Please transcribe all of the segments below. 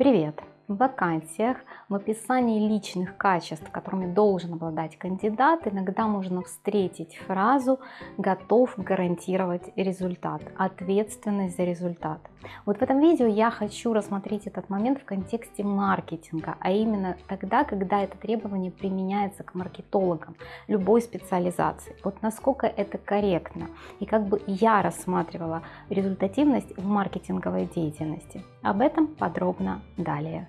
Привет! В вакансиях, в описании личных качеств, которыми должен обладать кандидат, иногда можно встретить фразу «готов гарантировать результат», «ответственность за результат». Вот в этом видео я хочу рассмотреть этот момент в контексте маркетинга, а именно тогда, когда это требование применяется к маркетологам любой специализации. Вот насколько это корректно и как бы я рассматривала результативность в маркетинговой деятельности. Об этом подробно далее.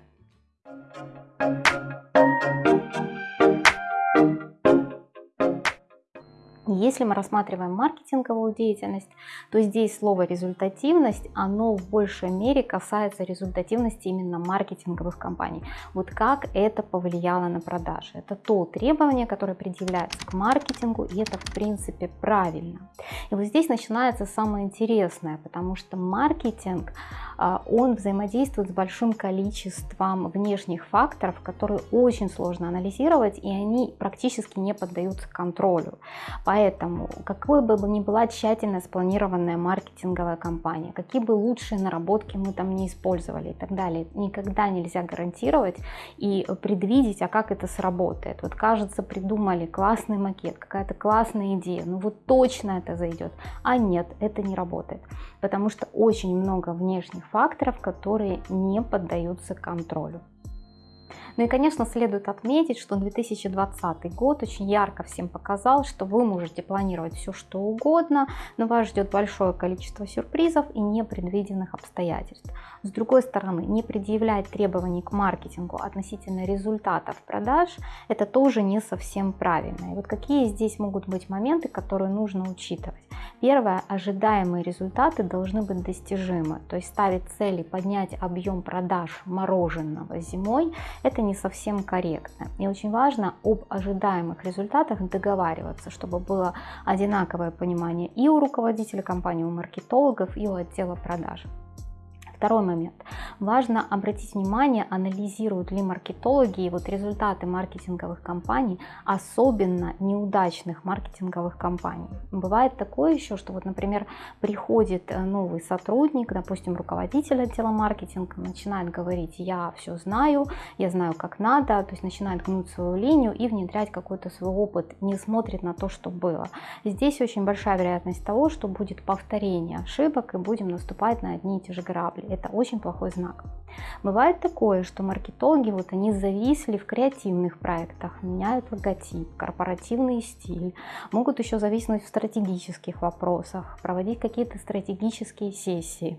Если мы рассматриваем маркетинговую деятельность, то здесь слово результативность, оно в большей мере касается результативности именно маркетинговых компаний. Вот как это повлияло на продажи. Это то требование, которое предъявляется к маркетингу, и это в принципе правильно. И вот здесь начинается самое интересное, потому что маркетинг, он взаимодействует с большим количеством внешних факторов, которые очень сложно анализировать, и они практически не поддаются контролю. Поэтому, какой бы ни была тщательно спланированная маркетинговая кампания, какие бы лучшие наработки мы там не использовали и так далее, никогда нельзя гарантировать и предвидеть, а как это сработает. Вот кажется, придумали классный макет, какая-то классная идея, ну вот точно это зайдет, а нет, это не работает, потому что очень много внешних факторов, которые не поддаются контролю. Ну и, конечно, следует отметить, что 2020 год очень ярко всем показал, что вы можете планировать все, что угодно, но вас ждет большое количество сюрпризов и непредвиденных обстоятельств. С другой стороны, не предъявлять требований к маркетингу относительно результатов продаж, это тоже не совсем правильно. И вот какие здесь могут быть моменты, которые нужно учитывать. Первое, ожидаемые результаты должны быть достижимы, то есть ставить цели поднять объем продаж мороженого зимой, это не совсем корректно. И очень важно об ожидаемых результатах договариваться, чтобы было одинаковое понимание и у руководителя компании, у маркетологов, и у отдела продаж. Второй момент. Важно обратить внимание, анализируют ли маркетологи вот результаты маркетинговых кампаний, особенно неудачных маркетинговых кампаний. Бывает такое еще, что вот, например, приходит э, новый сотрудник, допустим, руководитель отдела маркетинга, начинает говорить, я все знаю, я знаю, как надо, то есть начинает гнуть свою линию и внедрять какой-то свой опыт, не смотрит на то, что было. Здесь очень большая вероятность того, что будет повторение ошибок и будем наступать на одни и те же грабли это очень плохой знак. Бывает такое, что маркетологи, вот они зависли в креативных проектах, меняют логотип, корпоративный стиль, могут еще зависнуть в стратегических вопросах, проводить какие-то стратегические сессии.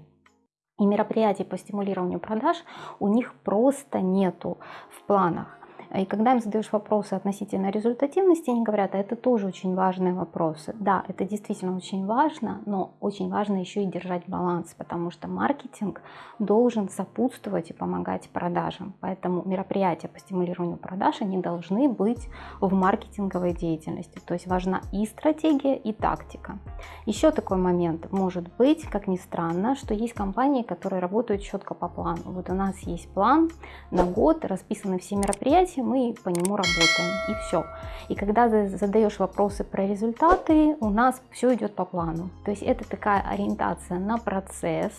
И мероприятий по стимулированию продаж у них просто нету в планах. И когда им задаешь вопросы относительно результативности, они говорят, а это тоже очень важные вопросы. Да, это действительно очень важно, но очень важно еще и держать баланс, потому что маркетинг должен сопутствовать и помогать продажам. Поэтому мероприятия по стимулированию продаж, они должны быть в маркетинговой деятельности. То есть важна и стратегия, и тактика. Еще такой момент может быть, как ни странно, что есть компании, которые работают четко по плану. Вот у нас есть план на год, расписаны все мероприятия, мы по нему работаем, и все. И когда задаешь вопросы про результаты, у нас все идет по плану. То есть это такая ориентация на процесс,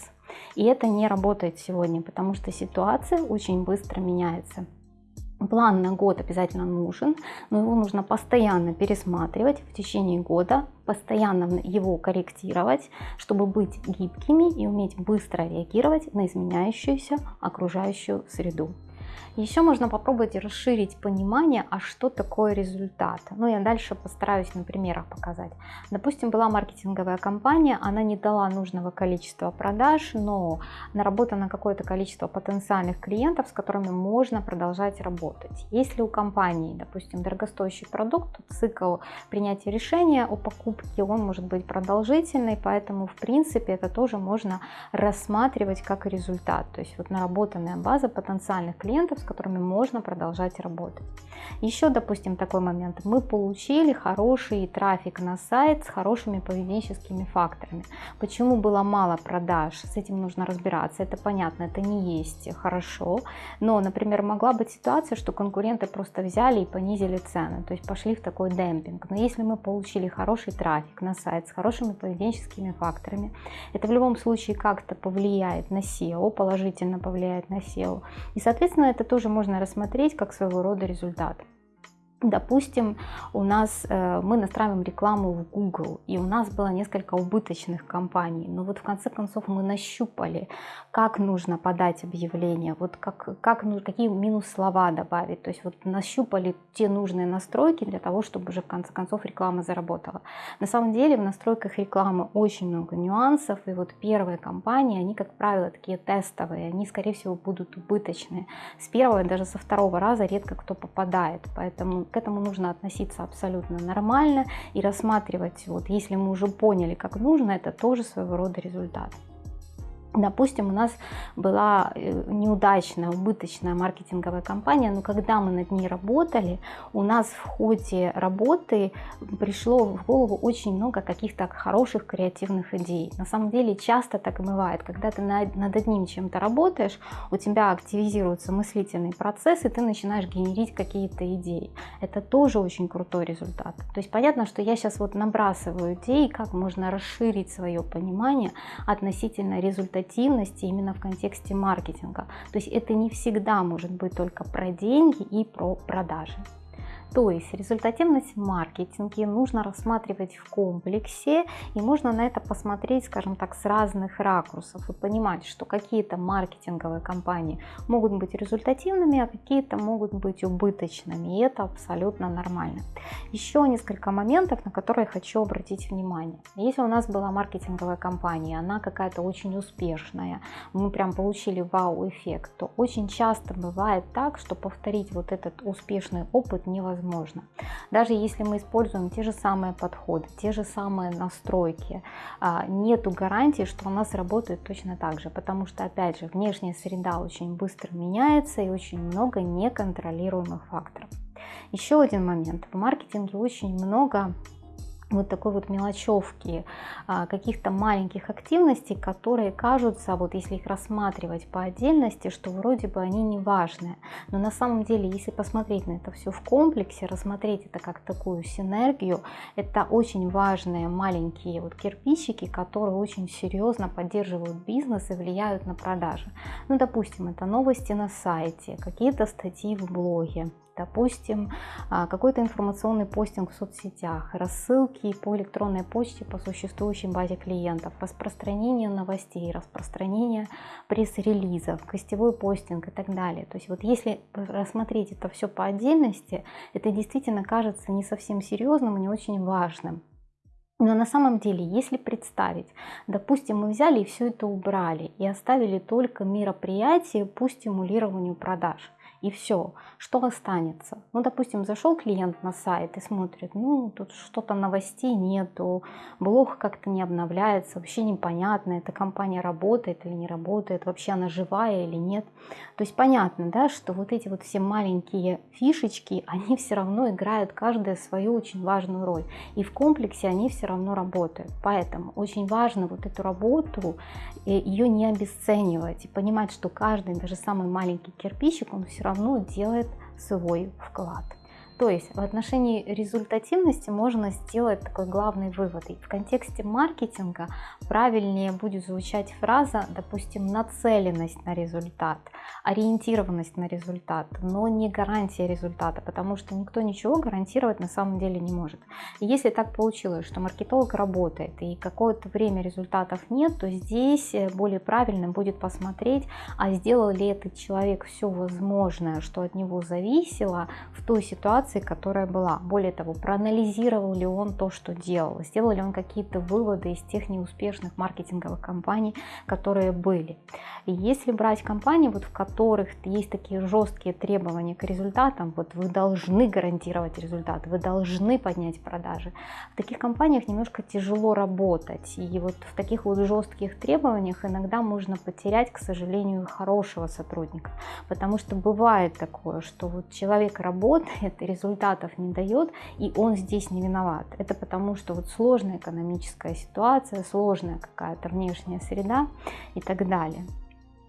и это не работает сегодня, потому что ситуация очень быстро меняется. План на год обязательно нужен, но его нужно постоянно пересматривать в течение года, постоянно его корректировать, чтобы быть гибкими и уметь быстро реагировать на изменяющуюся окружающую среду. Еще можно попробовать расширить понимание, а что такое результат. Ну, я дальше постараюсь на примерах показать. Допустим, была маркетинговая компания, она не дала нужного количества продаж, но наработано какое-то количество потенциальных клиентов, с которыми можно продолжать работать. Если у компании, допустим, дорогостоящий продукт, то цикл принятия решения о покупке, он может быть продолжительный, поэтому, в принципе, это тоже можно рассматривать как результат. То есть вот наработанная база потенциальных клиентов, конкурентов, с которыми можно продолжать работать. Еще, допустим, такой момент. Мы получили хороший трафик на сайт с хорошими поведенческими факторами. Почему было мало продаж? С этим нужно разбираться. Это понятно, это не есть хорошо. Но, например, могла быть ситуация, что конкуренты просто взяли и понизили цены, то есть пошли в такой демпинг. Но если мы получили хороший трафик на сайт с хорошими поведенческими факторами, это в любом случае как-то повлияет на SEO, положительно повлияет на SEO. И, соответственно, это тоже можно рассмотреть как своего рода результат. Допустим, у нас э, мы настраиваем рекламу в Google, и у нас было несколько убыточных компаний, но вот в конце концов мы нащупали, как нужно подать объявление, вот как, как, какие минус слова добавить, то есть вот нащупали те нужные настройки для того, чтобы уже в конце концов реклама заработала. На самом деле в настройках рекламы очень много нюансов, и вот первые компании, они, как правило, такие тестовые, они, скорее всего, будут убыточные. С первого даже со второго раза редко кто попадает, поэтому к этому нужно относиться абсолютно нормально и рассматривать, вот если мы уже поняли, как нужно, это тоже своего рода результат. Допустим, у нас была э, неудачная, убыточная маркетинговая кампания, но когда мы над ней работали, у нас в ходе работы пришло в голову очень много каких-то хороших креативных идей. На самом деле часто так и бывает, когда ты над одним чем-то работаешь, у тебя активизируется мыслительный процесс, и ты начинаешь генерить какие-то идеи. Это тоже очень крутой результат. То есть понятно, что я сейчас вот набрасываю идеи, как можно расширить свое понимание относительно результата результативности именно в контексте маркетинга. То есть это не всегда может быть только про деньги и про продажи. То есть результативность в маркетинге нужно рассматривать в комплексе и можно на это посмотреть, скажем так, с разных ракурсов и понимать, что какие-то маркетинговые компании могут быть результативными, а какие-то могут быть убыточными, и это абсолютно нормально. Еще несколько моментов, на которые хочу обратить внимание. Если у нас была маркетинговая компания, она какая-то очень успешная, мы прям получили вау-эффект, то очень часто бывает так, что повторить вот этот успешный опыт невозможно невозможно. Даже если мы используем те же самые подходы, те же самые настройки, а, нету гарантии, что у нас работает точно так же, потому что, опять же, внешняя среда очень быстро меняется и очень много неконтролируемых факторов. Еще один момент. В маркетинге очень много вот такой вот мелочевки, а, каких-то маленьких активностей, которые кажутся, вот если их рассматривать по отдельности, что вроде бы они не важные. Но на самом деле, если посмотреть на это все в комплексе, рассмотреть это как такую синергию, это очень важные маленькие вот кирпичики, которые очень серьезно поддерживают бизнес и влияют на продажи. Ну, допустим, это новости на сайте, какие-то статьи в блоге, допустим, а, какой-то информационный постинг в соцсетях, рассылки по электронной почте по существующей базе клиентов, распространение новостей, распространение пресс-релизов, гостевой постинг и так далее. То есть вот если рассмотреть это все по отдельности, это действительно кажется не совсем серьезным и не очень важным. Но на самом деле, если представить, допустим, мы взяли и все это убрали и оставили только мероприятия по стимулированию продаж – и все. Что останется? Ну, допустим, зашел клиент на сайт и смотрит, ну, тут что-то новостей нету, блог как-то не обновляется, вообще непонятно, эта компания работает или не работает, вообще она живая или нет. То есть понятно, да, что вот эти вот все маленькие фишечки, они все равно играют каждая свою очень важную роль. И в комплексе они все равно работают. Поэтому очень важно вот эту работу, э, ее не обесценивать и понимать, что каждый, даже самый маленький кирпичик, он все равно равно делает свой вклад. То есть в отношении результативности можно сделать такой главный вывод. И в контексте маркетинга правильнее будет звучать фраза, допустим, нацеленность на результат, ориентированность на результат, но не гарантия результата, потому что никто ничего гарантировать на самом деле не может. И если так получилось, что маркетолог работает и какое-то время результатов нет, то здесь более правильным будет посмотреть, а сделал ли этот человек все возможное, что от него зависело в той ситуации, ситуации, которая была. Более того, проанализировал ли он то, что делал, сделал ли он какие-то выводы из тех неуспешных маркетинговых кампаний, которые были. И если брать компании, вот в которых есть такие жесткие требования к результатам, вот вы должны гарантировать результат, вы должны поднять продажи, в таких компаниях немножко тяжело работать. И вот в таких вот жестких требованиях иногда можно потерять, к сожалению, хорошего сотрудника. Потому что бывает такое, что вот человек работает, результатов не дает, и он здесь не виноват. Это потому, что вот сложная экономическая ситуация, сложная какая-то внешняя среда и так далее.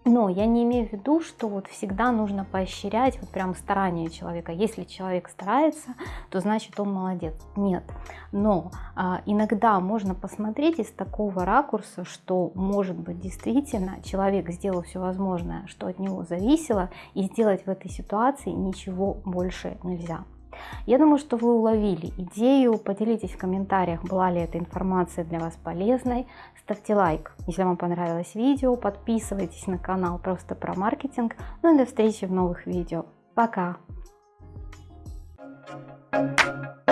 Но я не имею в виду, что вот всегда нужно поощрять вот прям старание человека. Если человек старается, то значит он молодец. Нет. Но а, иногда можно посмотреть из такого ракурса, что может быть действительно человек сделал все возможное, что от него зависело, и сделать в этой ситуации ничего больше нельзя. Я думаю, что вы уловили идею. Поделитесь в комментариях, была ли эта информация для вас полезной. Ставьте лайк, если вам понравилось видео. Подписывайтесь на канал просто про маркетинг. Ну и до встречи в новых видео. Пока! Thank you.